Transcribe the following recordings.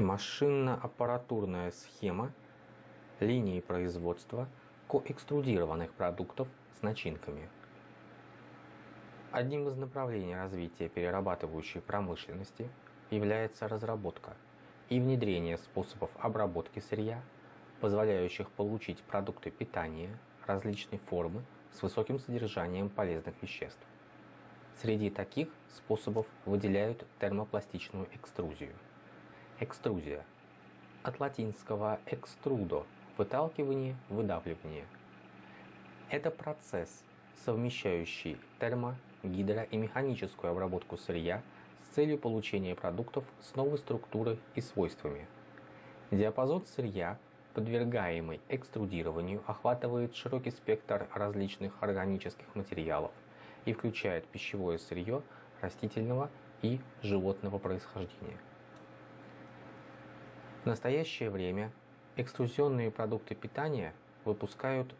Машинно-аппаратурная схема линии производства коэкструдированных продуктов с начинками. Одним из направлений развития перерабатывающей промышленности является разработка и внедрение способов обработки сырья, позволяющих получить продукты питания различной формы с высоким содержанием полезных веществ. Среди таких способов выделяют термопластичную экструзию. Экструзия. От латинского extrudo – выталкивание, выдавливание. Это процесс, совмещающий термо, гидро и механическую обработку сырья с целью получения продуктов с новой структурой и свойствами. Диапазон сырья, подвергаемый экструдированию, охватывает широкий спектр различных органических материалов и включает пищевое сырье растительного и животного происхождения. В настоящее время экструзионные продукты питания выпускают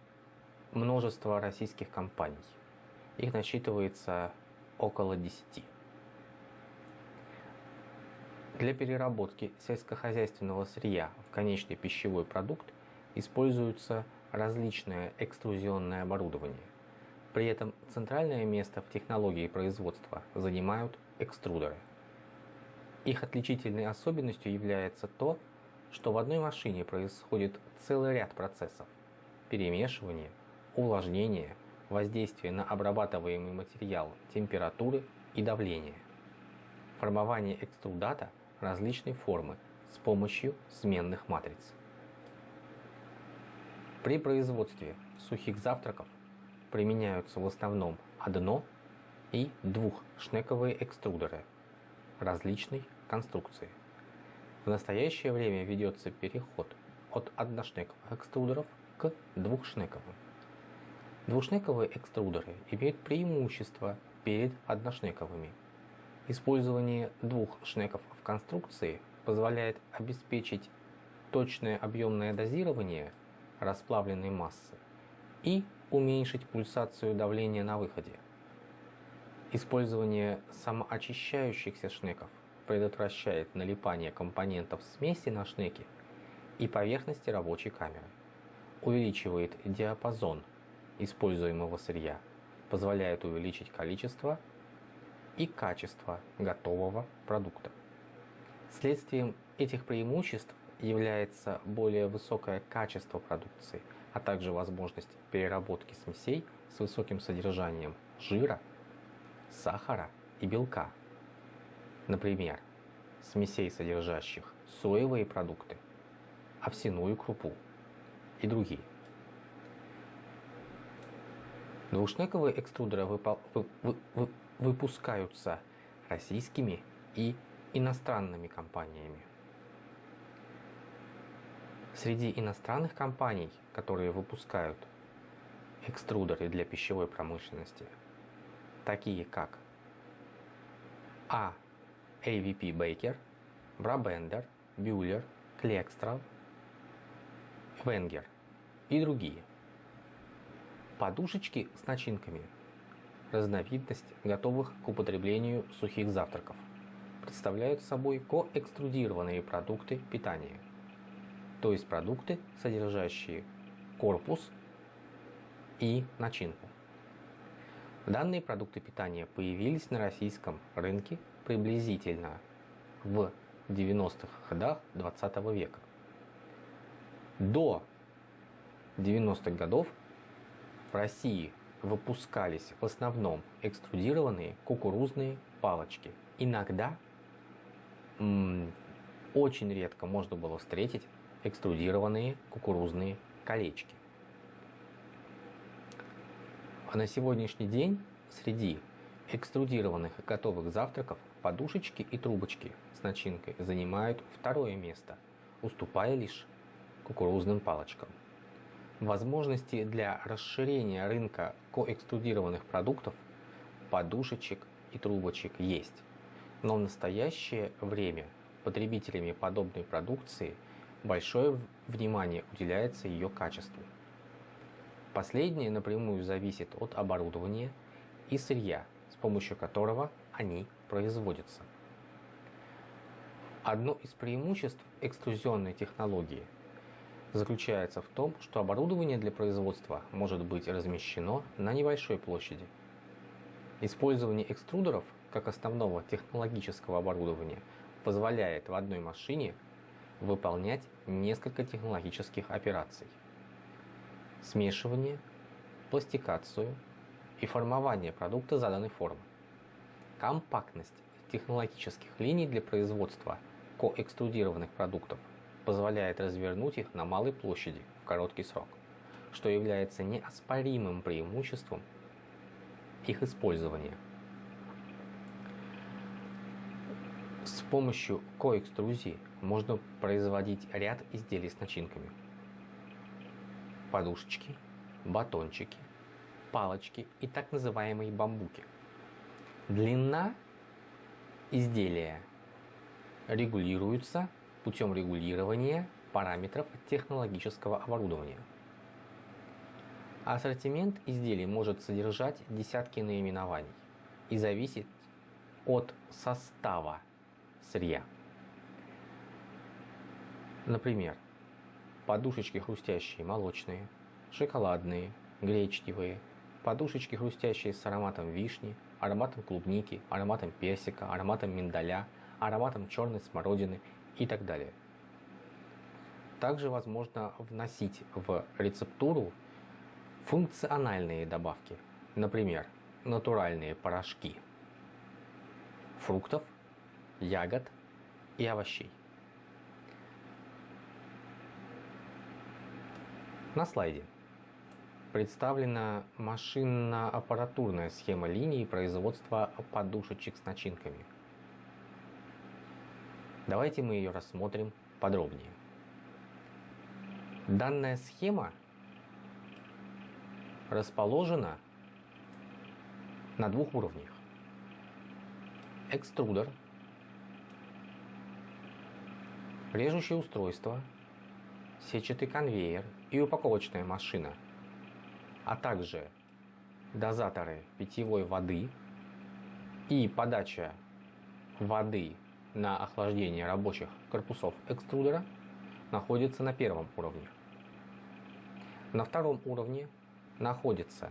множество российских компаний. Их насчитывается около 10. Для переработки сельскохозяйственного сырья в конечный пищевой продукт используется различное экструзионное оборудование. При этом центральное место в технологии производства занимают экструдеры. Их отличительной особенностью является то, что в одной машине происходит целый ряд процессов. Перемешивание, увлажнение, воздействие на обрабатываемый материал, температуры и давление. Формование экструдата различной формы с помощью сменных матриц. При производстве сухих завтраков применяются в основном одно- и двухшнековые экструдеры различной конструкции. В настоящее время ведется переход от одношнековых экструдеров к двухшнековым. Двушнековые экструдеры имеют преимущество перед одношнековыми. Использование двух шнеков в конструкции позволяет обеспечить точное объемное дозирование расплавленной массы и уменьшить пульсацию давления на выходе. Использование самоочищающихся шнеков предотвращает налипание компонентов смеси на шнеки и поверхности рабочей камеры, увеличивает диапазон используемого сырья, позволяет увеличить количество и качество готового продукта. Следствием этих преимуществ является более высокое качество продукции, а также возможность переработки смесей с высоким содержанием жира, сахара и белка – Например, смесей, содержащих соевые продукты, овсяную крупу и другие. Двушнековые экструдеры выпускаются российскими и иностранными компаниями. Среди иностранных компаний, которые выпускают экструдеры для пищевой промышленности, такие как А. AVP Baker, Brabender, Bühler, Клекстрал, Венгер и другие. Подушечки с начинками – разновидность готовых к употреблению сухих завтраков. Представляют собой коэкструдированные продукты питания, то есть продукты, содержащие корпус и начинку. Данные продукты питания появились на российском рынке приблизительно в 90-х годах 20 века. До 90-х годов в России выпускались в основном экструдированные кукурузные палочки. Иногда, очень редко можно было встретить экструдированные кукурузные колечки. А на сегодняшний день среди экструдированных и готовых завтраков подушечки и трубочки с начинкой занимают второе место, уступая лишь кукурузным палочкам. Возможности для расширения рынка коэкструдированных продуктов, подушечек и трубочек есть, но в настоящее время потребителями подобной продукции большое внимание уделяется ее качеству. Последнее напрямую зависит от оборудования и сырья, с помощью которого они производятся. Одно из преимуществ экструзионной технологии заключается в том, что оборудование для производства может быть размещено на небольшой площади. Использование экструдеров как основного технологического оборудования позволяет в одной машине выполнять несколько технологических операций. Смешивание, пластикацию и формование продукта заданной формы. Компактность технологических линий для производства коэкструдированных продуктов позволяет развернуть их на малой площади в короткий срок, что является неоспоримым преимуществом их использования. С помощью коэкструзии можно производить ряд изделий с начинками. Подушечки, батончики, палочки и так называемые бамбуки. Длина изделия регулируется путем регулирования параметров технологического оборудования. Ассортимент изделий может содержать десятки наименований и зависит от состава сырья. Например, подушечки хрустящие молочные, шоколадные, гречневые, подушечки хрустящие с ароматом вишни, ароматом клубники, ароматом персика, ароматом миндаля, ароматом черной смородины и так далее. Также возможно вносить в рецептуру функциональные добавки, например, натуральные порошки фруктов, ягод и овощей. На слайде представлена машинно-аппаратурная схема линии производства подушечек с начинками – Давайте мы ее рассмотрим подробнее. Данная схема расположена на двух уровнях. Экструдер, режущее устройство, сетчатый конвейер и упаковочная машина, а также дозаторы питьевой воды и подача воды на охлаждение рабочих корпусов экструдера находится на первом уровне. На втором уровне находится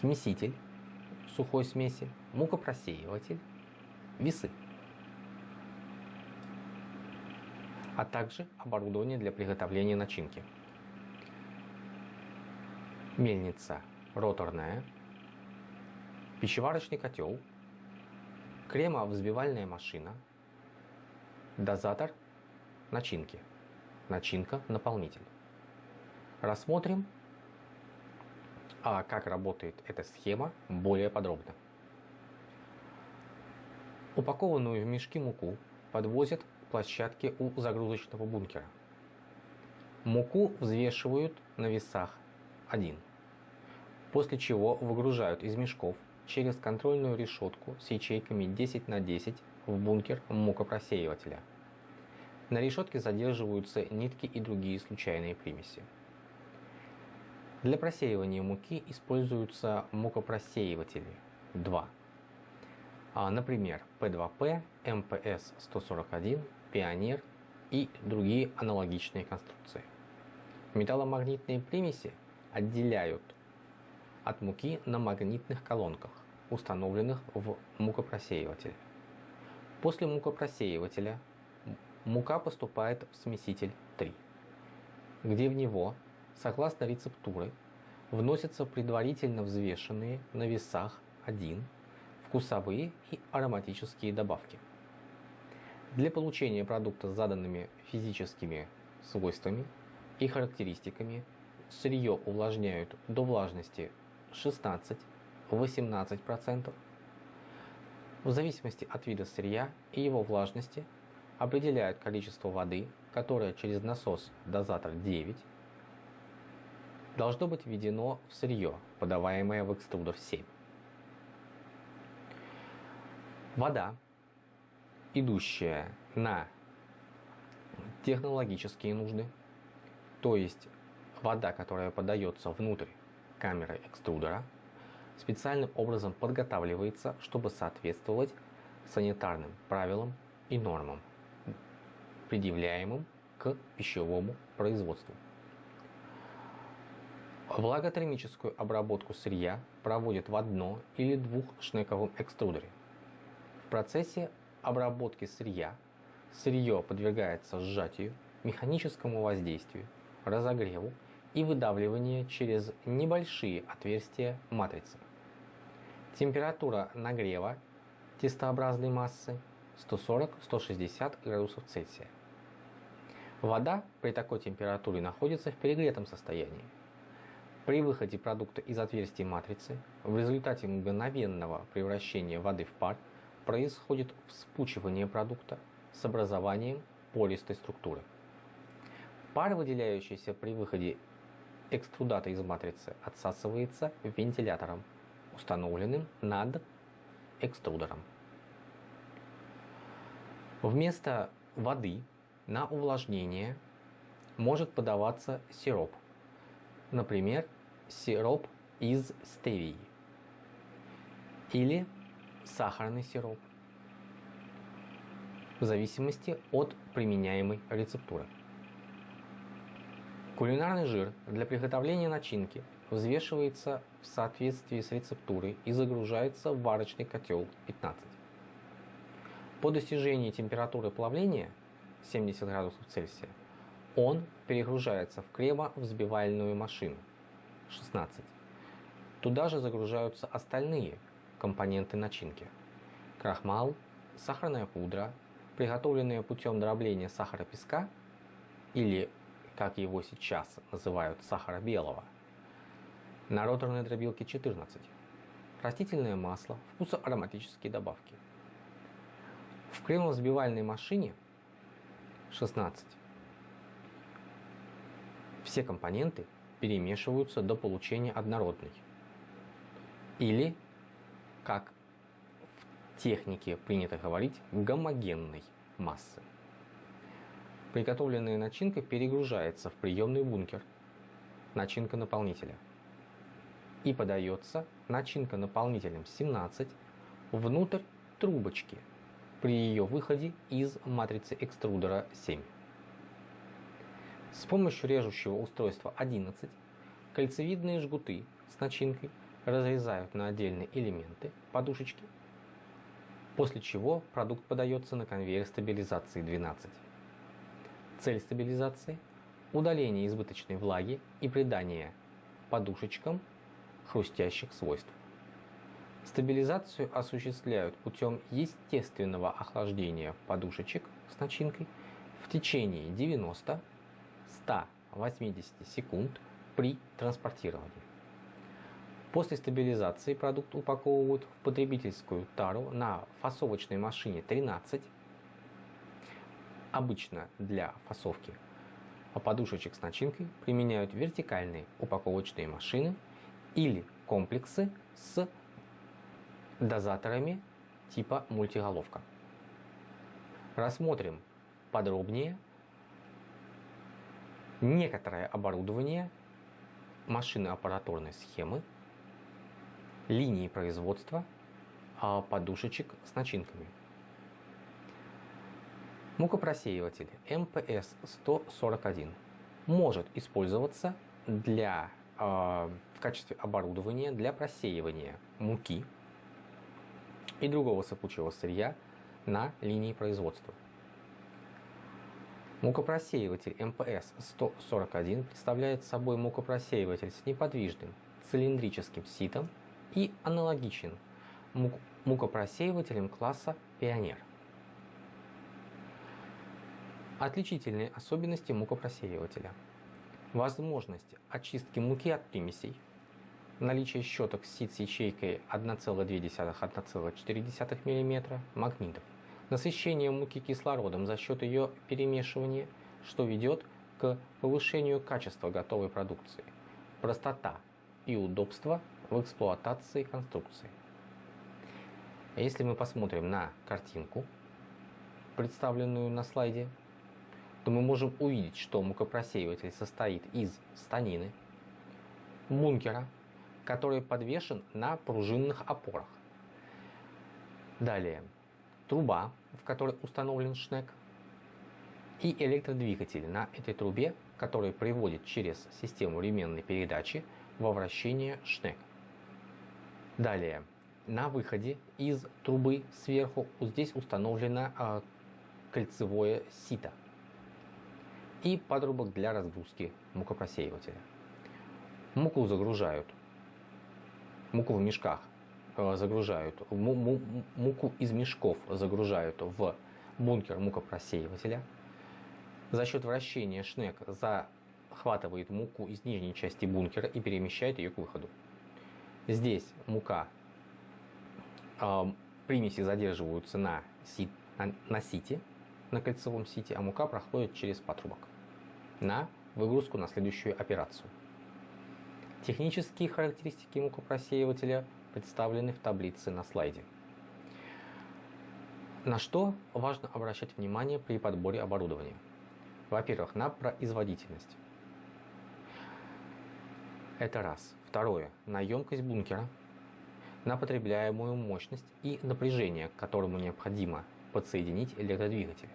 смеситель сухой смеси, мукопросеиватель, весы, а также оборудование для приготовления начинки. Мельница роторная, пищеварочный котел – кремовзбивальная машина, дозатор начинки, начинка наполнитель. Рассмотрим, а как работает эта схема более подробно. Упакованную в мешки муку подвозят к площадке у загрузочного бункера. Муку взвешивают на весах 1, после чего выгружают из мешков через контрольную решетку с ячейками 10 на 10 в бункер мукопросеивателя. На решетке задерживаются нитки и другие случайные примеси. Для просеивания муки используются мукопросеиватели 2. А, например, P2P, MPS-141, Пионер и другие аналогичные конструкции. Металломагнитные примеси отделяют от муки на магнитных колонках установленных в мукопросеиватель. После мукопросеивателя мука поступает в смеситель 3, где в него, согласно рецептуры, вносятся предварительно взвешенные на весах 1 вкусовые и ароматические добавки. Для получения продукта с заданными физическими свойствами и характеристиками сырье увлажняют до влажности 16 18%. В зависимости от вида сырья и его влажности определяют количество воды, которое через насос дозатор 9 должно быть введено в сырье, подаваемое в экструдер 7. Вода, идущая на технологические нужды, то есть вода, которая подается внутрь камеры экструдера – специальным образом подготавливается, чтобы соответствовать санитарным правилам и нормам, предъявляемым к пищевому производству. Влаготермическую обработку сырья проводят в одно- или двухшнековом экструдере. В процессе обработки сырья сырье подвергается сжатию, механическому воздействию, разогреву и выдавливанию через небольшие отверстия матрицы. Температура нагрева тестообразной массы 140-160 градусов Цельсия. Вода при такой температуре находится в перегретом состоянии. При выходе продукта из отверстия матрицы в результате мгновенного превращения воды в пар происходит вспучивание продукта с образованием пористой структуры. Пар, выделяющийся при выходе экструдата из матрицы, отсасывается вентилятором, установленным над экструдером. Вместо воды на увлажнение может подаваться сироп, например, сироп из стевии или сахарный сироп, в зависимости от применяемой рецептуры. Кулинарный жир для приготовления начинки взвешивается в соответствии с рецептурой и загружается в варочный котел 15. По достижении температуры плавления 70 градусов Цельсия он перегружается в кремовзбивальную машину 16. Туда же загружаются остальные компоненты начинки. Крахмал, сахарная пудра, приготовленные путем дробления сахара песка или, как его сейчас называют, сахара белого, на роторной дробилке 14, растительное масло, вкусоароматические добавки. В кремовзбивальной машине 16 все компоненты перемешиваются до получения однородной. Или, как в технике принято говорить, гомогенной массы. Приготовленная начинка перегружается в приемный бункер, начинка наполнителя, и подается начинка наполнителем 17 внутрь трубочки при ее выходе из матрицы экструдера 7. С помощью режущего устройства 11 кольцевидные жгуты с начинкой разрезают на отдельные элементы подушечки, после чего продукт подается на конвейер стабилизации 12. Цель стабилизации – удаление избыточной влаги и придание подушечкам хрустящих свойств. Стабилизацию осуществляют путем естественного охлаждения подушечек с начинкой в течение 90 180 секунд при транспортировании. После стабилизации продукт упаковывают в потребительскую тару на фасовочной машине 13, обычно для фасовки подушечек с начинкой применяют вертикальные упаковочные машины или комплексы с дозаторами типа мультиголовка. Рассмотрим подробнее некоторое оборудование, машины аппаратурной схемы, линии производства а, подушечек с начинками. Мукопросеиватель МПС-141 может использоваться для, э, в качестве оборудования для просеивания муки и другого сыпучего сырья на линии производства. Мукопросеиватель МПС-141 представляет собой мукопросеиватель с неподвижным цилиндрическим ситом и аналогичен мукопросеивателям класса Пионер. Отличительные особенности мукопросеивателя. Возможность очистки муки от примесей, наличие щеток сит с ячейкой 1,2-1,4 мм магнитов, насыщение муки кислородом за счет ее перемешивания, что ведет к повышению качества готовой продукции, простота и удобство в эксплуатации конструкции. Если мы посмотрим на картинку, представленную на слайде, то мы можем увидеть, что мукопросеиватель состоит из станины, бункера, который подвешен на пружинных опорах. Далее, труба, в которой установлен шнек, и электродвигатель на этой трубе, который приводит через систему ременной передачи во вращение шнек. Далее, на выходе из трубы сверху здесь установлено э, кольцевое сито и подрубок для разгрузки мукопросеивателя. Муку загружают, муку в мешках э, загружают, муку из мешков загружают в бункер мукопросеивателя. За счет вращения шнек захватывает муку из нижней части бункера и перемещает ее к выходу. Здесь мука, э, примеси задерживаются на, сит, на, на сите, на кольцевом сите, а мука проходит через патрубок на выгрузку на следующую операцию. Технические характеристики мукопросеивателя представлены в таблице на слайде. На что важно обращать внимание при подборе оборудования? Во-первых, на производительность. Это раз. Второе. На емкость бункера, на потребляемую мощность и напряжение, к которому необходимо подсоединить электродвигатель.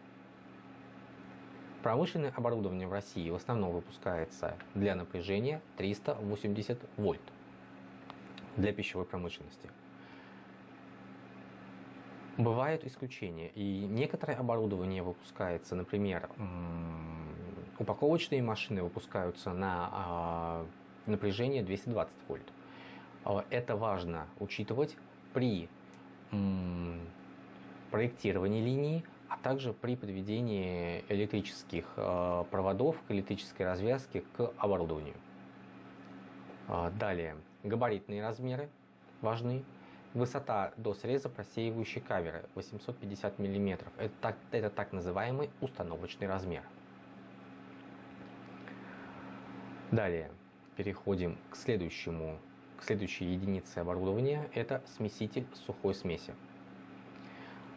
Промышленное оборудование в России в основном выпускается для напряжения 380 вольт для пищевой промышленности. Бывают исключения, и некоторое оборудование выпускается, например, упаковочные машины выпускаются на а, напряжение 220 вольт. А, это важно учитывать при проектировании линии, а также при подведении электрических э, проводов к электрической развязке к оборудованию. А, далее, габаритные размеры важны. Высота до среза просеивающей камеры 850 мм. Это это так называемый установочный размер. Далее, переходим к следующему, к следующей единице оборудования. Это смеситель сухой смеси.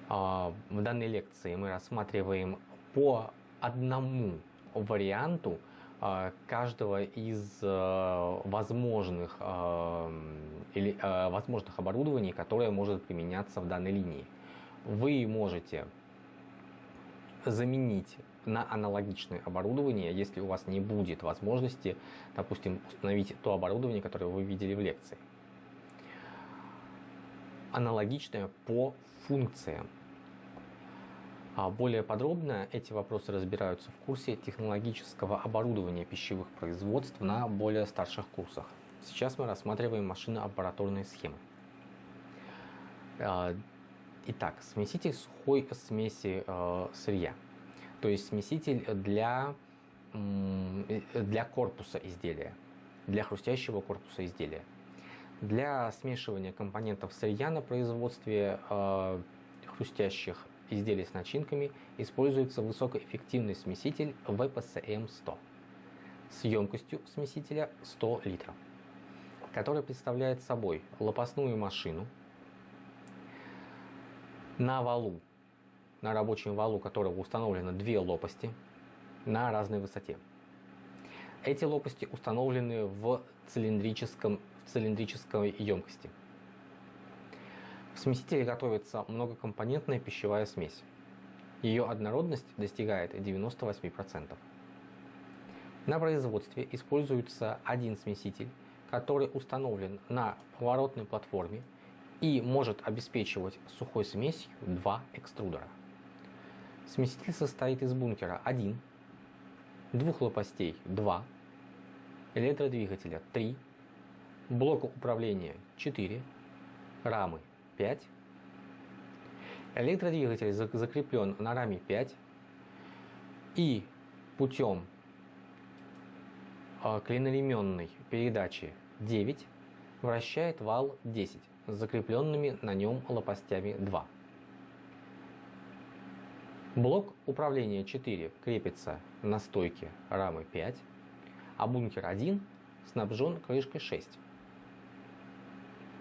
А, в данной лекции мы рассматриваем по одному варианту а, каждого из а, возможных, или, возможных оборудований, которое может применяться в данной линии. Вы можете заменить на аналогичное оборудование, если у вас не будет возможности, допустим, установить то оборудование, которое вы видели в лекции. Аналогичное по функциям. А более подробно эти вопросы разбираются в курсе технологического оборудования пищевых производств на более старших курсах. Сейчас мы рассматриваем машино-аппаратурные схемы. А, итак, смеситель сухой смеси э, сырья, то есть смеситель для, для корпуса изделия, для хрустящего корпуса изделия. Для смешивания компонентов сырья на производстве э, хрустящих изделий с начинками используется высокоэффективный смеситель VPCM-100 с емкостью смесителя 100 литров, который представляет собой лопастную машину на валу, на рабочем валу которого установлено две лопасти на разной высоте. Эти лопасти установлены в, цилиндрическом, в цилиндрической емкости – в смесителе готовится многокомпонентная пищевая смесь. Ее однородность достигает 98%. На производстве используется один смеситель, который установлен на поворотной платформе и может обеспечивать сухой смесью два экструдера. Смеситель состоит из бункера 1, двух лопастей 2, электродвигателя 3, блока управления 4, рамы 5. Электродвигатель закреплен на раме 5 и путем а, клиноременной передачи 9 вращает вал 10 с закрепленными на нем лопастями 2. Блок управления 4 крепится на стойке рамы 5, а бункер 1 снабжен крышкой 6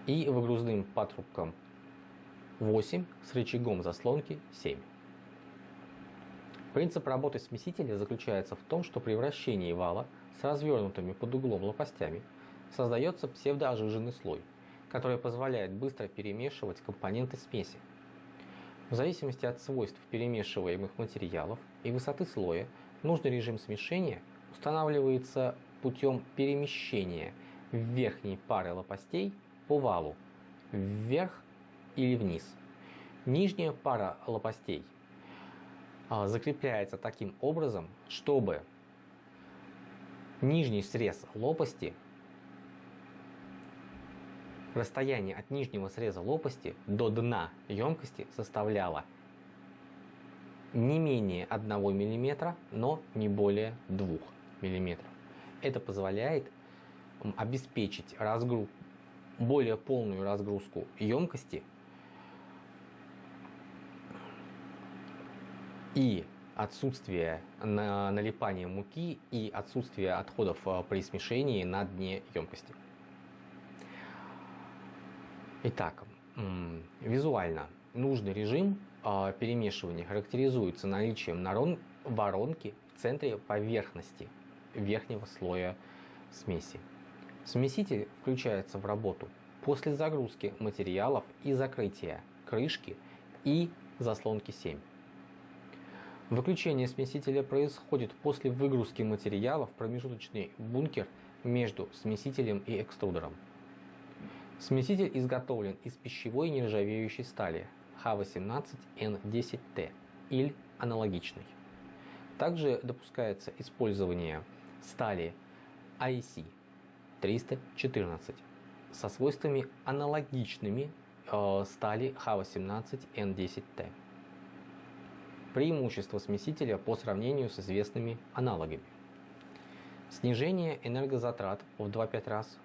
и выгрузным патрубком 8 с рычагом заслонки 7. Принцип работы смесителя заключается в том, что при вращении вала с развернутыми под углом лопастями создается псевдоожиженный слой, который позволяет быстро перемешивать компоненты смеси. В зависимости от свойств перемешиваемых материалов и высоты слоя, нужный режим смешения устанавливается путем перемещения верхней пары лопастей по валу вверх или вниз. Нижняя пара лопастей а, закрепляется таким образом, чтобы нижний срез лопасти, расстояние от нижнего среза лопасти до дна емкости составляло не менее 1 мм, но не более 2 мм. Это позволяет обеспечить разгруз, более полную разгрузку емкости и отсутствие налипания муки и отсутствие отходов э, при смешении на дне емкости. Итак, визуально нужный режим э, перемешивания характеризуется наличием воронки в центре поверхности верхнего слоя смеси. Смеситель включается в работу после загрузки материалов и закрытия крышки и заслонки 7. Выключение смесителя происходит после выгрузки материала в промежуточный бункер между смесителем и экструдером. Смеситель изготовлен из пищевой нержавеющей стали Х18Н10Т или аналогичной. Также допускается использование стали IC 314 со свойствами аналогичными э, стали Х18Н10Т. Преимущество смесителя по сравнению с известными аналогами. Снижение энергозатрат в 2-5 раз,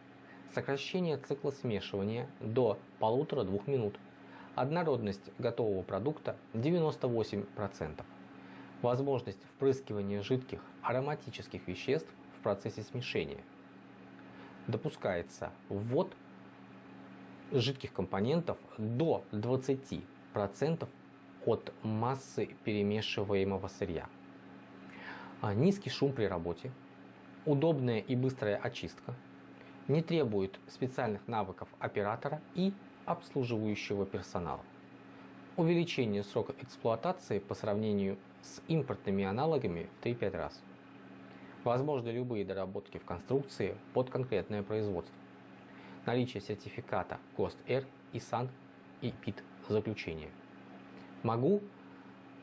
сокращение цикла смешивания до 1,5-2 минут, однородность готового продукта 98%, возможность впрыскивания жидких ароматических веществ в процессе смешения. Допускается ввод жидких компонентов до 20% от массы перемешиваемого сырья. А, низкий шум при работе, удобная и быстрая очистка, не требует специальных навыков оператора и обслуживающего персонала. Увеличение срока эксплуатации по сравнению с импортными аналогами в 3-5 раз. Возможны любые доработки в конструкции под конкретное производство. Наличие сертификата ГОСТ-Р и САН и ПИТ заключения. Могу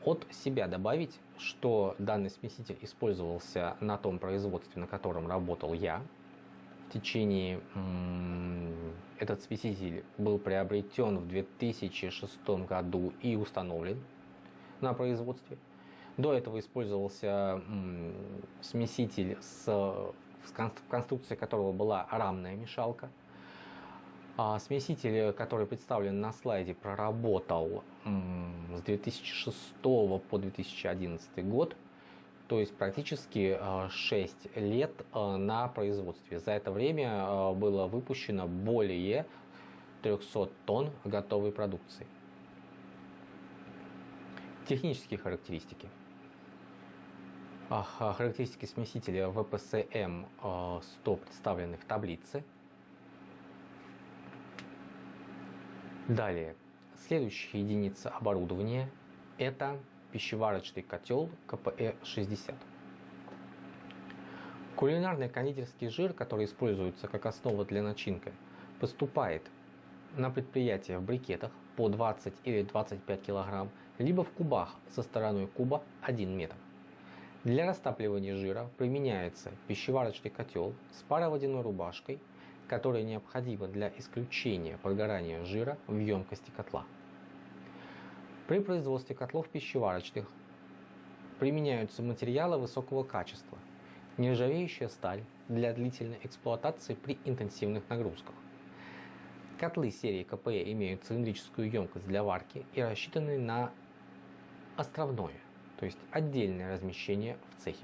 от себя добавить, что данный смеситель использовался на том производстве, на котором работал я. В течение этот смеситель был приобретен в 2006 году и установлен на производстве. До этого использовался смеситель с в конструкции которого была рамная мешалка – а смеситель, который представлен на слайде, проработал с 2006 по 2011 год, то есть практически 6 а, лет а, на производстве. За это время а, было выпущено более 300 тонн готовой продукции. Технические характеристики. Характеристики смесителя VPSM 100 представлены в таблице. Далее, следующая единица оборудования – это пищеварочный котел КПЭ-60. Кулинарный кондитерский жир, который используется как основа для начинки, поступает на предприятие в брикетах по 20 или 25 кг, либо в кубах со стороной куба 1 метр. Для растапливания жира применяется пищеварочный котел с пароводяной рубашкой которое необходимо для исключения прогорания жира в емкости котла. При производстве котлов пищеварочных применяются материалы высокого качества, нержавеющая сталь для длительной эксплуатации при интенсивных нагрузках. Котлы серии КПЭ имеют цилиндрическую емкость для варки и рассчитаны на островное, то есть отдельное размещение в цехе.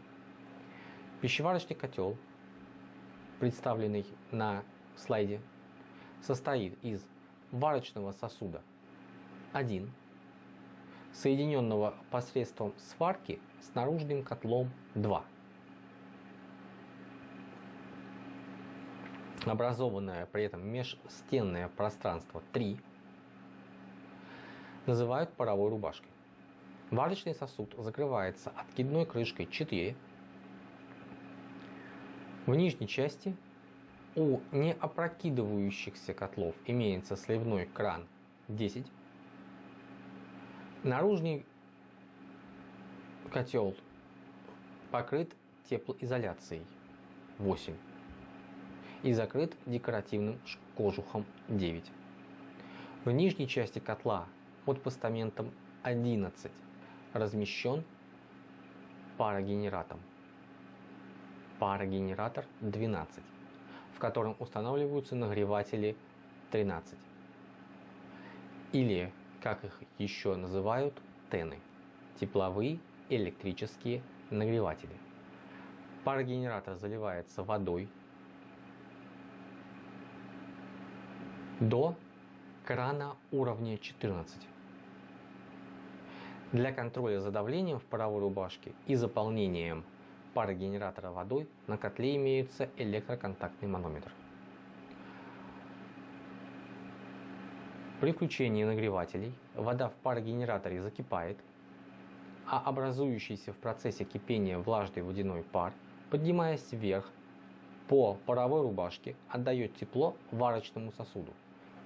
Пищеварочный котел, представленный на слайде состоит из варочного сосуда 1, соединенного посредством сварки с наружным котлом 2, образованное при этом межстенное пространство 3, называют паровой рубашкой. Варочный сосуд закрывается откидной крышкой 4. В нижней части у неопрокидывающихся котлов имеется сливной кран 10. Наружный котел покрыт теплоизоляцией 8 и закрыт декоративным кожухом 9. В нижней части котла под постаментом 11 размещен парогенератор. Парогенератор 12, в котором устанавливаются нагреватели 13. Или, как их еще называют, тены – тепловые электрические нагреватели. Парогенератор заливается водой до крана уровня 14. Для контроля за давлением в паровой рубашке и заполнением парогенератора водой на котле имеется электроконтактный манометр. При включении нагревателей вода в парогенераторе закипает, а образующийся в процессе кипения влажный водяной пар, поднимаясь вверх по паровой рубашке, отдает тепло варочному сосуду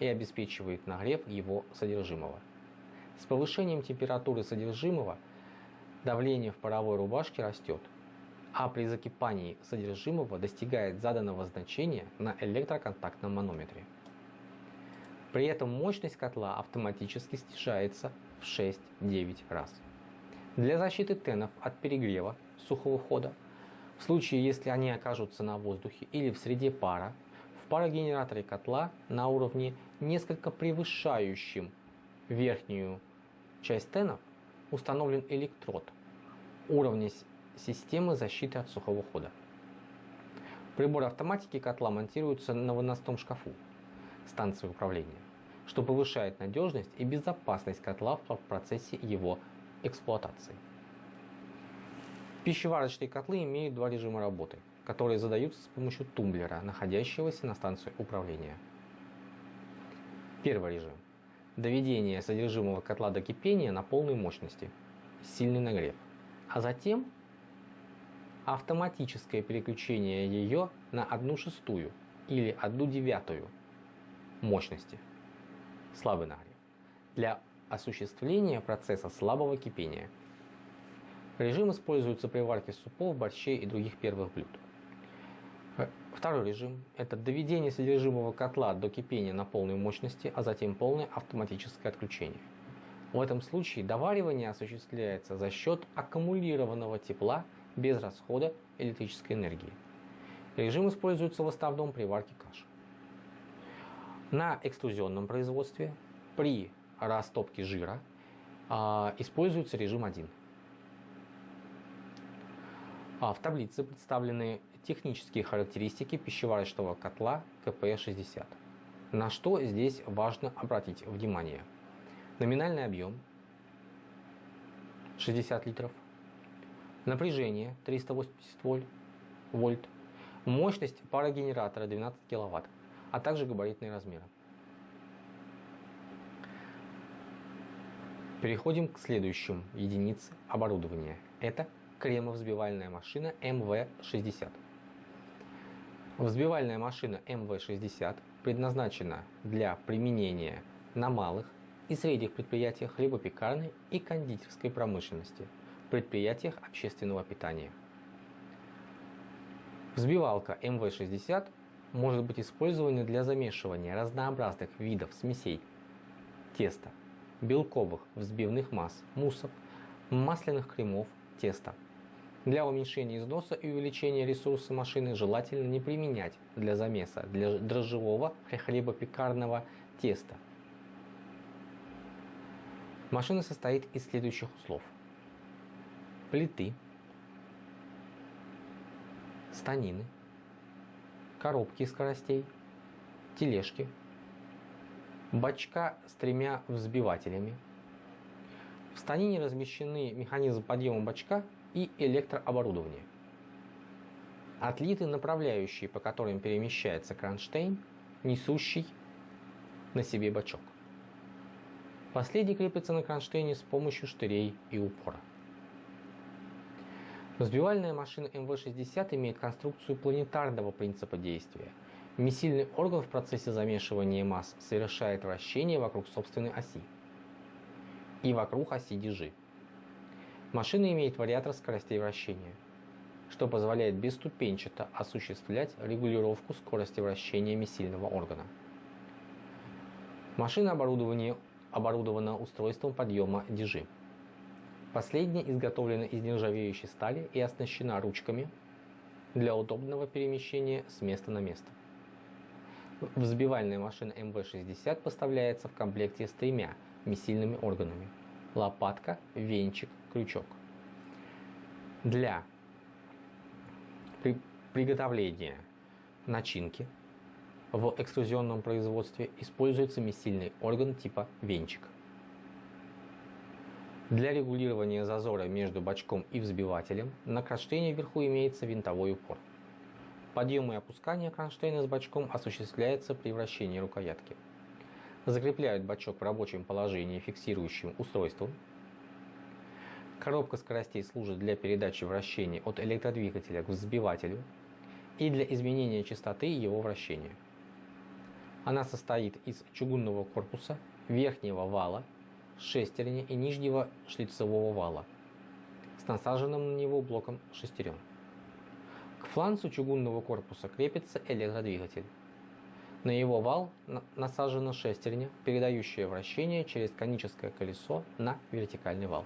и обеспечивает нагрев его содержимого. С повышением температуры содержимого давление в паровой рубашке растет, а при закипании содержимого достигает заданного значения на электроконтактном манометре. При этом мощность котла автоматически снижается в 6-9 раз. Для защиты тенов от перегрева сухого хода, в случае если они окажутся на воздухе или в среде пара, в парогенераторе котла на уровне несколько превышающим верхнюю часть тенов установлен электрод уровня системы защиты от сухого хода. Прибор автоматики котла монтируется на выносном шкафу станции управления, что повышает надежность и безопасность котла в процессе его эксплуатации. Пищеварочные котлы имеют два режима работы, которые задаются с помощью тумблера, находящегося на станции управления. Первый режим доведение содержимого котла до кипения на полной мощности, сильный нагрев, а затем автоматическое переключение ее на 1 шестую или 1 девятую мощности, слабый нагрев, для осуществления процесса слабого кипения. Режим используется при варке супов, борщей и других первых блюд. Второй режим – это доведение содержимого котла до кипения на полной мощности, а затем полное автоматическое отключение. В этом случае доваривание осуществляется за счет аккумулированного тепла без расхода электрической энергии. Режим используется в основном при варке каш. На экструзионном производстве при растопке жира а, используется режим 1. А в таблице представлены технические характеристики пищеварочного котла КП-60. На что здесь важно обратить внимание? Номинальный объем 60 литров, напряжение 380 вольт, мощность парогенератора 12 киловатт, а также габаритные размеры. Переходим к следующим единице оборудования. Это кремовзбивальная машина МВ-60. Взбивальная машина МВ-60 предназначена для применения на малых и средних предприятиях хлебопекарной и кондитерской промышленности, предприятиях общественного питания. Взбивалка МВ-60 может быть использована для замешивания разнообразных видов смесей теста, белковых взбивных масс, муссов, масляных кремов теста, для уменьшения износа и увеличения ресурса машины желательно не применять для замеса для дрожжевого хлебопекарного теста. Машина состоит из следующих узлов. Плиты, станины, коробки скоростей, тележки, бачка с тремя взбивателями. В станине размещены механизм подъема бачка и электрооборудование. Отлиты направляющие, по которым перемещается кронштейн, несущий на себе бачок. Последний крепится на кронштейне с помощью штырей и упора. Взбивальная машина МВ-60 имеет конструкцию планетарного принципа действия. Месильный орган в процессе замешивания масс совершает вращение вокруг собственной оси и вокруг оси дежи. Машина имеет вариатор скоростей вращения, что позволяет бесступенчато осуществлять регулировку скорости вращения месильного органа. Машина оборудована устройством подъема дежи. Последняя изготовлена из нержавеющей стали и оснащена ручками для удобного перемещения с места на место. Взбивальная машина МВ-60 поставляется в комплекте с тремя месильными органами – лопатка, венчик, крючок. Для при приготовления начинки в экструзионном производстве используется месильный орган типа венчик. Для регулирования зазора между бачком и взбивателем на кронштейне вверху имеется винтовой упор. Подъем и опускание кронштейна с бачком осуществляется при вращении рукоятки. Закрепляют бачок в рабочем положении фиксирующим устройством. Коробка скоростей служит для передачи вращения от электродвигателя к взбивателю и для изменения частоты его вращения. Она состоит из чугунного корпуса, верхнего вала, шестерни и нижнего шлицевого вала с насаженным на него блоком шестерен. К фланцу чугунного корпуса крепится электродвигатель. На его вал насажена шестерня, передающая вращение через коническое колесо на вертикальный вал,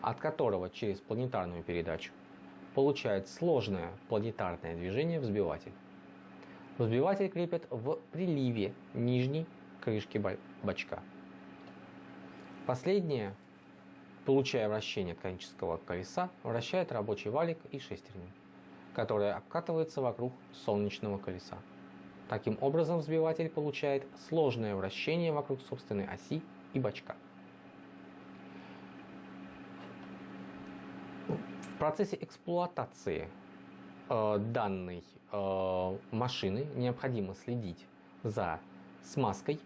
от которого через планетарную передачу получает сложное планетарное движение взбиватель. Взбиватель крепят в приливе нижней крышки бачка. Последнее, получая вращение конического колеса, вращает рабочий валик и шестерню, которая обкатывается вокруг солнечного колеса. Таким образом, взбиватель получает сложное вращение вокруг собственной оси и бачка. В процессе эксплуатации Э, данной э, машины необходимо следить за смазкой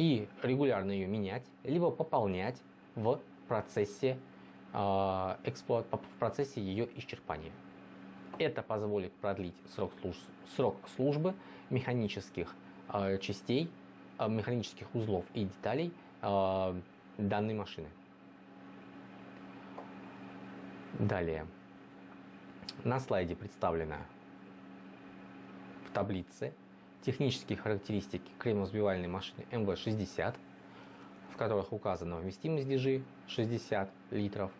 и регулярно ее менять, либо пополнять в процессе, э, в процессе ее исчерпания. Это позволит продлить срок, служ срок службы механических частей, механических узлов и деталей данной машины. Далее. На слайде представлена в таблице технические характеристики кремовзбивальной машины МВ-60, в которых указана вместимость дежи 60 литров,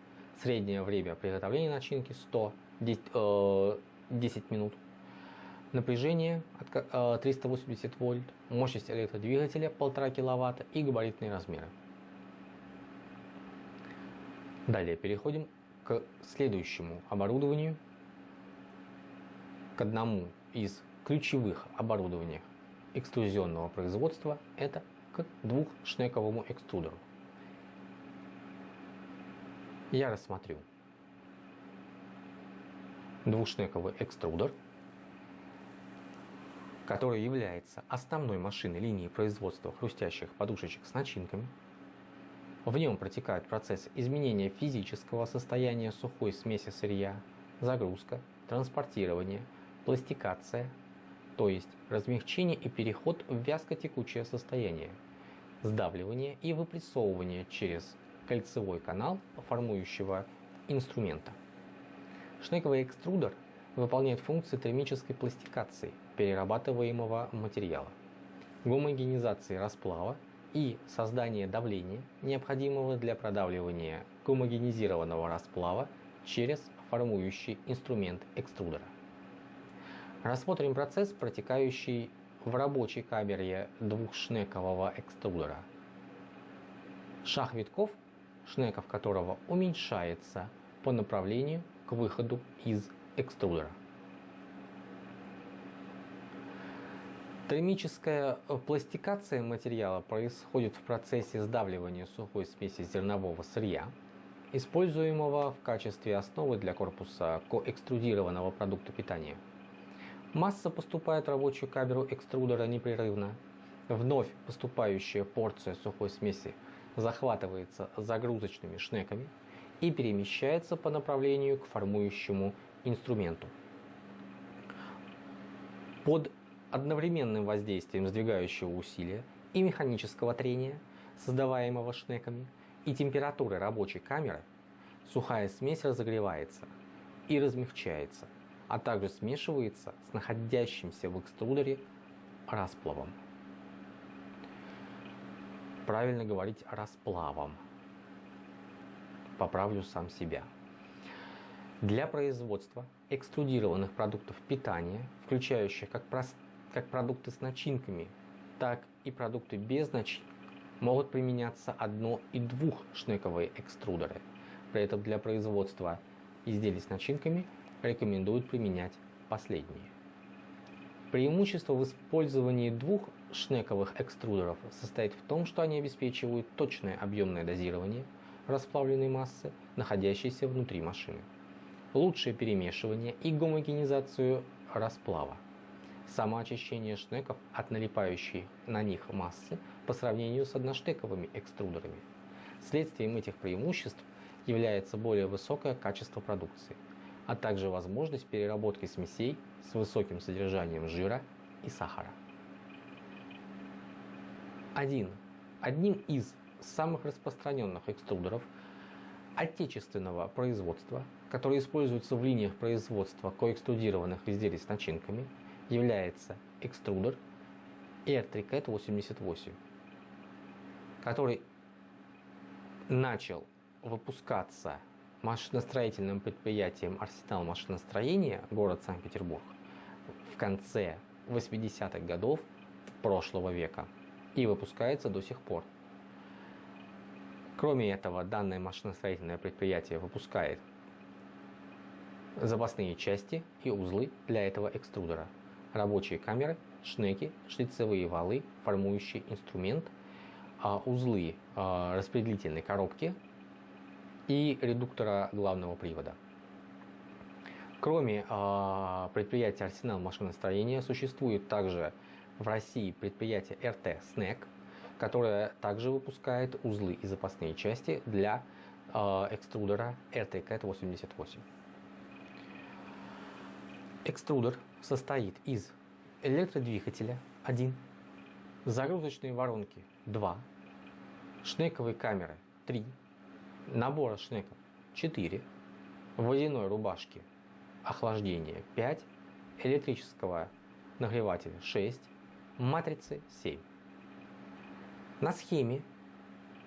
среднее время приготовления начинки 100, 10, э, 10 минут, напряжение 380 э, вольт, мощность электродвигателя 1,5 кВт и габаритные размеры. Далее переходим к следующему оборудованию к одному из ключевых оборудований экструзионного производства – это к двухшнековому экструдеру. Я рассмотрю двухшнековый экструдер, который является основной машиной линии производства хрустящих подушечек с начинками. В нем протекает процесс изменения физического состояния сухой смеси сырья, загрузка, транспортирование – пластикация, то есть размягчение и переход в вязко-текучее состояние, сдавливание и выпрессовывание через кольцевой канал формующего инструмента. Шнековый экструдер выполняет функции термической пластикации перерабатываемого материала, гомогенизации расплава и создания давления, необходимого для продавливания гомогенизированного расплава через формующий инструмент экструдера. Рассмотрим процесс, протекающий в рабочей камере двухшнекового экструдера. Шаг витков, шнеков которого уменьшается по направлению к выходу из экструдера. Термическая пластикация материала происходит в процессе сдавливания сухой смеси зернового сырья, используемого в качестве основы для корпуса коэкструдированного продукта питания – Масса поступает в рабочую камеру экструдера непрерывно Вновь поступающая порция сухой смеси захватывается загрузочными шнеками и перемещается по направлению к формующему инструменту. Под одновременным воздействием сдвигающего усилия и механического трения, создаваемого шнеками, и температуры рабочей камеры, сухая смесь разогревается и размягчается, а также смешивается с находящимся в экструдере расплавом. Правильно говорить расплавом. Поправлю сам себя. Для производства экструдированных продуктов питания, включающих как, прост... как продукты с начинками, так и продукты без начинок, могут применяться одно- и двухшнековые экструдеры. При этом для производства изделий с начинками рекомендуют применять последние. Преимущество в использовании двух шнековых экструдеров состоит в том, что они обеспечивают точное объемное дозирование расплавленной массы, находящейся внутри машины, лучшее перемешивание и гомогенизацию расплава, самоочищение шнеков от налипающей на них массы по сравнению с одноштековыми экструдерами. Следствием этих преимуществ является более высокое качество продукции, а также возможность переработки смесей с высоким содержанием жира и сахара. Один. Одним из самых распространенных экструдеров отечественного производства, который используется в линиях производства коэкструдированных изделий с начинками, является экструдер R3CAT 88, который начал выпускаться машиностроительным предприятием «Арсенал машиностроения» город Санкт-Петербург в конце 80-х годов прошлого века и выпускается до сих пор. Кроме этого, данное машиностроительное предприятие выпускает запасные части и узлы для этого экструдера, рабочие камеры, шнеки, шлицевые валы, формующий инструмент, а, узлы а, распределительной коробки и редуктора главного привода. Кроме э, предприятия «Арсенал машиностроения» существует также в России предприятие РТ «Снэк», которое также выпускает узлы и запасные части для э, экструдера RT-CAT 88. Экструдер состоит из электродвигателя 1, загрузочной воронки 2, шнековой камеры 3, набора шнеков 4, водяной рубашки охлаждения 5, электрического нагревателя 6, матрицы 7. На схеме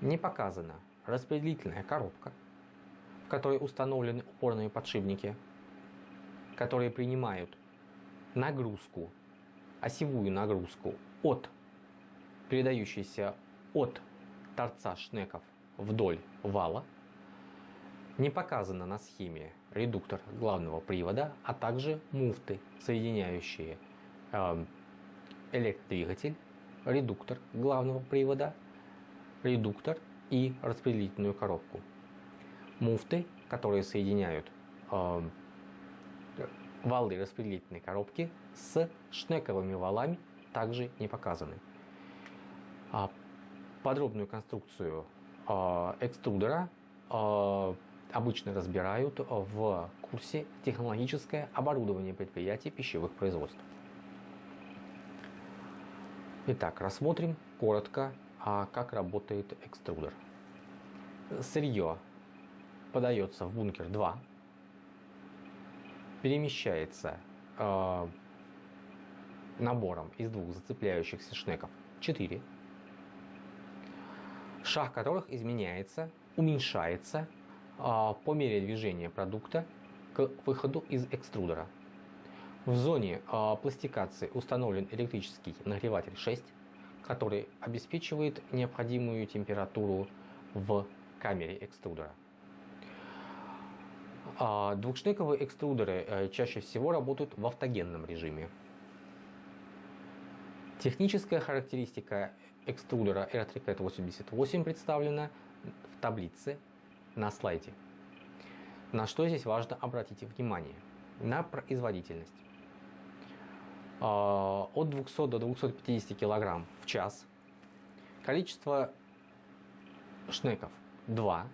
не показана распределительная коробка, в которой установлены упорные подшипники, которые принимают нагрузку, осевую нагрузку от передающейся от торца шнеков вдоль вала. Не показано на схеме редуктор главного привода, а также муфты, соединяющие э, электродвигатель, редуктор главного привода, редуктор и распределительную коробку. Муфты, которые соединяют э, валы распределительной коробки с шнековыми валами, также не показаны. А подробную конструкцию экструдера а, обычно разбирают в курсе технологическое оборудование предприятий пищевых производств. Итак, рассмотрим коротко, как работает экструдер. Сырье подается в бункер 2, перемещается набором из двух зацепляющихся шнеков 4 шаг которых изменяется, уменьшается а, по мере движения продукта к выходу из экструдера. В зоне а, пластикации установлен электрический нагреватель 6, который обеспечивает необходимую температуру в камере экструдера. А, двухшнековые экструдеры э, чаще всего работают в автогенном режиме. Техническая характеристика экструдера R3CAT 88 представлена в таблице на слайде. На что здесь важно обратить внимание? На производительность. а, от 200 до 250 кг в час. Количество шнеков 2,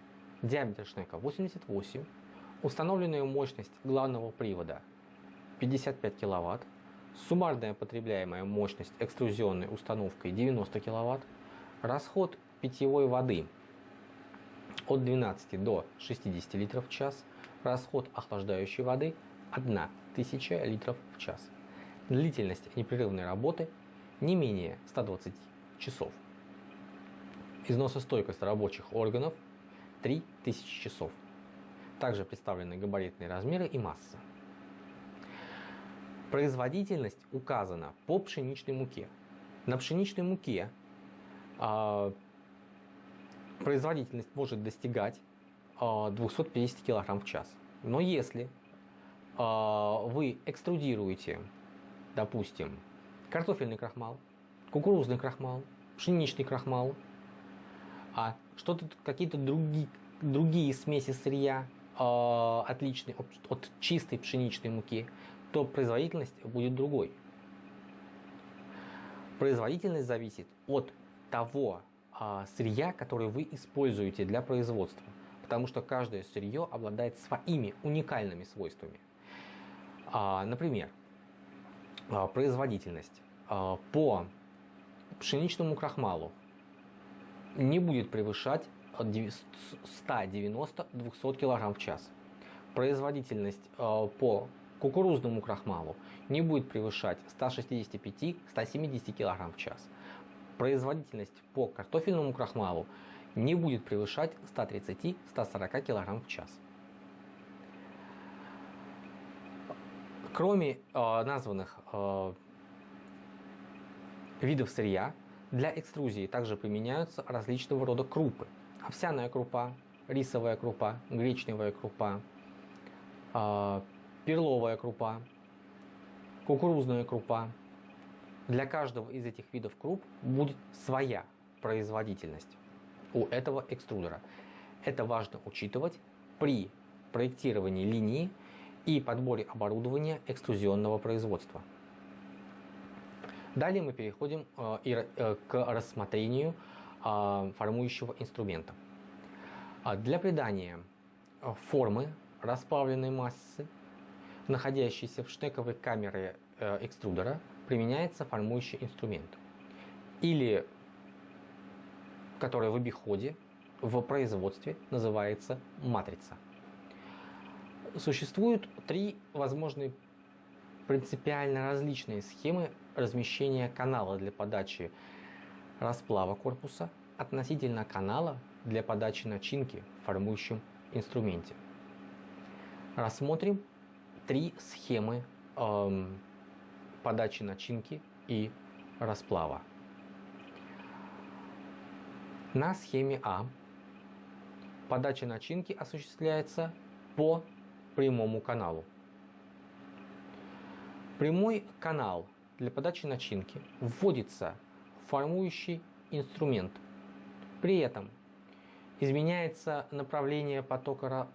диаметр шнека 88, установленная мощность главного привода 55 кВт, суммарная потребляемая мощность экструзионной установкой 90 кВт, расход питьевой воды от 12 до 60 литров в час, расход охлаждающей воды 1000 литров в час. Длительность непрерывной работы не менее 120 часов. Износостойкость рабочих органов 3000 часов. Также представлены габаритные размеры и масса. Производительность указана по пшеничной муке. На пшеничной муке э, производительность может достигать э, а, 250 кг в час. Но если э, вы экструдируете, допустим, картофельный крахмал, кукурузный крахмал, пшеничный крахмал, а что-то какие-то другие, другие смеси сырья, э, отличные от, от чистой пшеничной муки, то производительность будет другой. Производительность зависит от того а, сырья, которое вы используете для производства, потому что каждое сырье обладает своими уникальными свойствами. А, например, а, производительность а, по пшеничному крахмалу не будет превышать 190-200 кг в час. Производительность а, по кукурузному крахмалу не будет превышать 165-170 кг в час. Производительность по картофельному крахмалу не будет превышать 130-140 кг в час. Кроме э, названных э, видов сырья, для экструзии также применяются различного рода крупы. Овсяная крупа, рисовая крупа, гречневая крупа, э, перловая крупа, кукурузная крупа. Для каждого из этих видов круп будет своя производительность у этого экструдера. Это важно учитывать при проектировании линии и подборе оборудования экструзионного производства. Далее мы переходим э, э, к рассмотрению э, формующего инструмента. Для придания формы расплавленной массы находящейся в штековой камере э, экструдера, применяется формующий инструмент. Или, который в обиходе, в производстве называется матрица. Существуют три возможные принципиально различные схемы размещения канала для подачи расплава корпуса относительно канала для подачи начинки в формующем инструменте. Рассмотрим три схемы эм, подачи начинки и расплава. На схеме А подача начинки осуществляется по прямому каналу. Прямой канал для подачи начинки вводится в формующий инструмент. При этом изменяется направление потока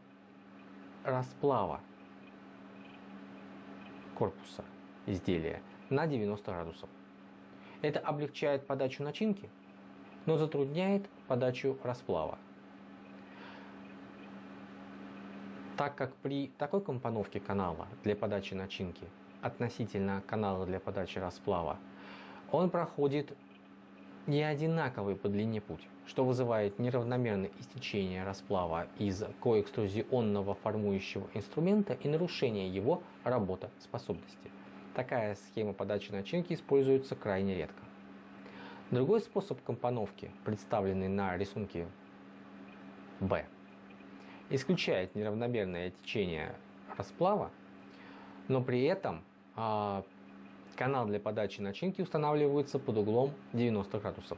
расплава корпуса изделия на 90 градусов. Это облегчает подачу начинки, но затрудняет подачу расплава. Так как при такой компоновке канала для подачи начинки относительно канала для подачи расплава, он проходит не одинаковый по длине путь, что вызывает неравномерное истечение расплава из коэкструзионного формующего инструмента и нарушение его работоспособности. Такая схема подачи начинки используется крайне редко. Другой способ компоновки, представленный на рисунке B, исключает неравномерное течение расплава, но при этом а, Канал для подачи начинки устанавливается под углом 90 градусов.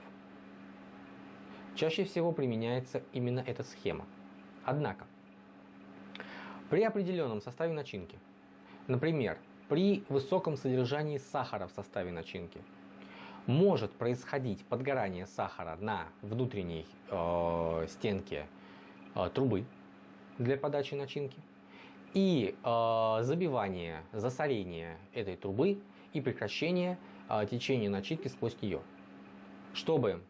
Чаще всего применяется именно эта схема. Однако, при определенном составе начинки, например, при высоком содержании сахара в составе начинки, может происходить подгорание сахара на внутренней э, стенке э, трубы для подачи начинки и э, забивание, засорение этой трубы и прекращение э, течения начинки сквозь нее. Чтобы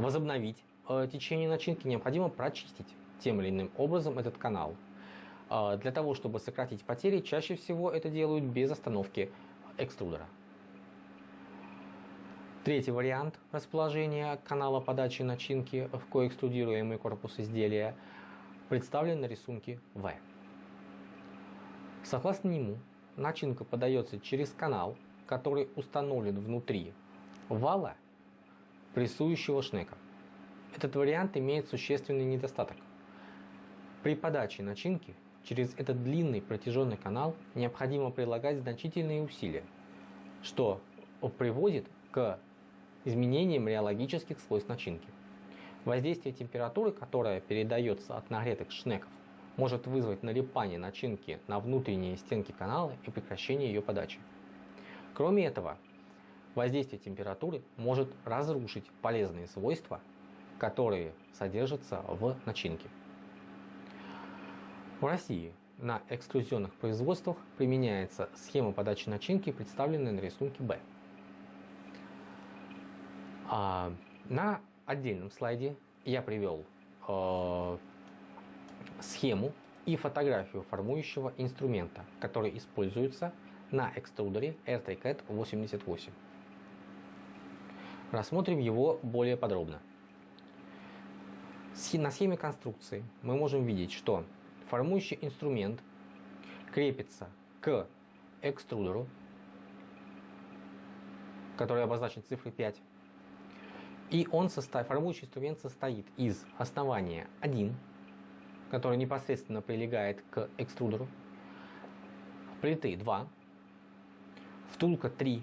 возобновить э, течение начинки, необходимо прочистить тем или иным образом этот канал. Э, для того, чтобы сократить потери, чаще всего это делают без остановки экструдера. Третий вариант расположения канала подачи начинки в коэкструдируемый корпус изделия представлен на рисунке В. Согласно нему, начинка подается через канал, который установлен внутри вала прессующего шнека. Этот вариант имеет существенный недостаток. При подаче начинки через этот длинный протяженный канал необходимо прилагать значительные усилия, что приводит к изменением реологических свойств начинки. Воздействие температуры, которая передается от нагретых шнеков, может вызвать налипание начинки на внутренние стенки канала и прекращение ее подачи. Кроме этого, воздействие температуры может разрушить полезные свойства, которые содержатся в начинке. В России на экструзионных производствах применяется схема подачи начинки, представленная на рисунке Б. А, на отдельном слайде я привел э, схему и фотографию формующего инструмента, который используется на экструдере RTCAT 88. Рассмотрим его более подробно. На схеме конструкции мы можем видеть, что формующий инструмент крепится к экструдеру, который обозначен цифрой 5, и он состоит, формующий инструмент состоит из основания 1, который непосредственно прилегает к экструдеру, плиты 2, втулка 3,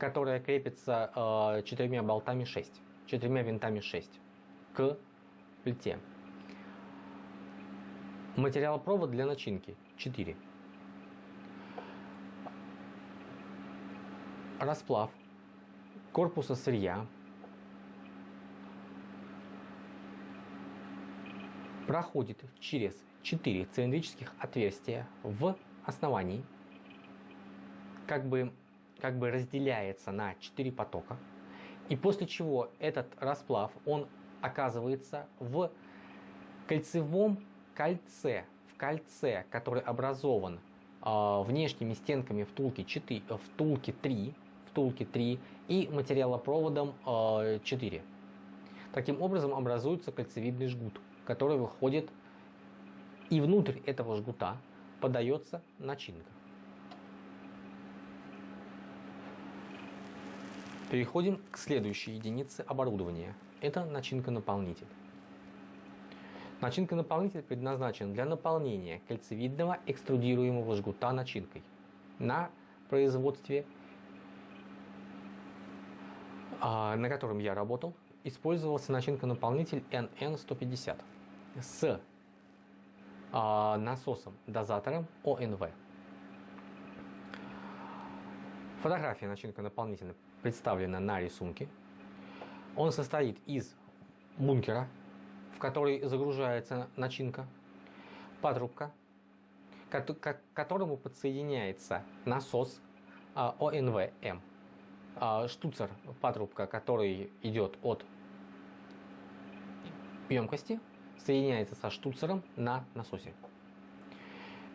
которая крепится э, четырьмя болтами 6, четырьмя винтами 6 к плите. Материалопровод для начинки. 4. Расплав корпуса сырья. Проходит через 4 цилиндрических отверстия в основании, как бы, как бы разделяется на 4 потока, и после чего этот расплав, он оказывается в кольцевом кольце, в кольце, который образован э, внешними стенками втулки, 4, втулки 3, втулки 3 и материалопроводом э, 4. Таким образом образуется кольцевидный жгут который выходит, и внутрь этого жгута подается начинка. Переходим к следующей единице оборудования. Это начинка-наполнитель. Начинка-наполнитель предназначен для наполнения кольцевидного экструдируемого жгута начинкой на производстве, а, на котором я работал, использовался начинка-наполнитель NN150 с а, насосом дозатором ОНВ. Фотография начинка наполнителя представлена на рисунке. Он состоит из бункера, в который загружается начинка, патрубка, к которому подсоединяется насос а, ОНВ-М, а, штуцер патрубка, который идет от емкости соединяется со штуцером на насосе.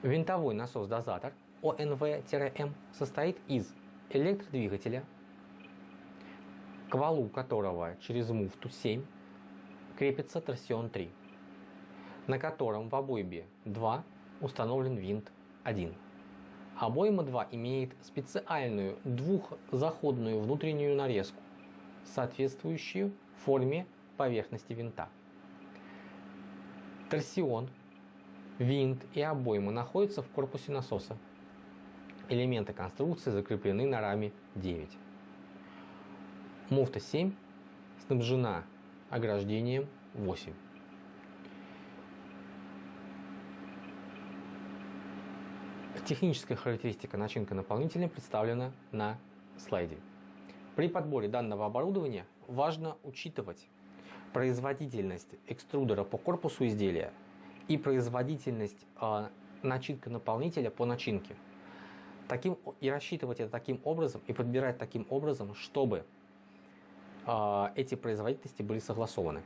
Винтовой насос-дозатор ОНВ-М состоит из электродвигателя, к валу которого через муфту 7 крепится торсион 3, на котором в обойме 2 установлен винт 1. Обойма 2 имеет специальную двухзаходную внутреннюю нарезку, соответствующую форме поверхности винта. Торсион, винт и обойма находятся в корпусе насоса. Элементы конструкции закреплены на раме 9. Муфта 7 снабжена ограждением 8. Техническая характеристика начинка наполнителя представлена на слайде. При подборе данного оборудования важно учитывать производительность экструдера по корпусу изделия и производительность э, начинка наполнителя по начинке. Таким, и рассчитывать это таким образом, и подбирать таким образом, чтобы эти производительности были согласованы.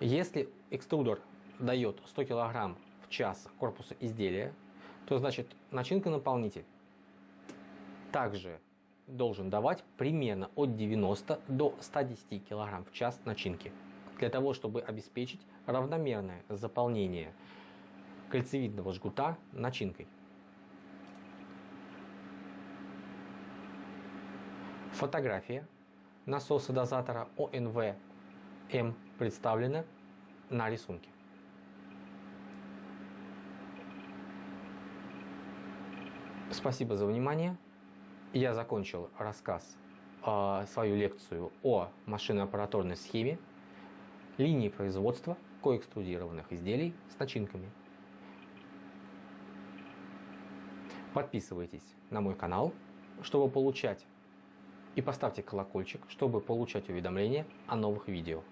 Если экструдер дает 100 кг в час корпуса изделия, то значит начинка-наполнитель также должен давать примерно от 90 до 110 кг в час начинки, для того, чтобы обеспечить равномерное заполнение кольцевидного жгута начинкой. Фотография насоса дозатора ОНВ-М представлена на рисунке. Спасибо за внимание. Я закончил рассказ, э, свою лекцию о машиноаппаратурной схеме линии производства коэкструдированных изделий с начинками. Подписывайтесь на мой канал, чтобы получать и поставьте колокольчик, чтобы получать уведомления о новых видео.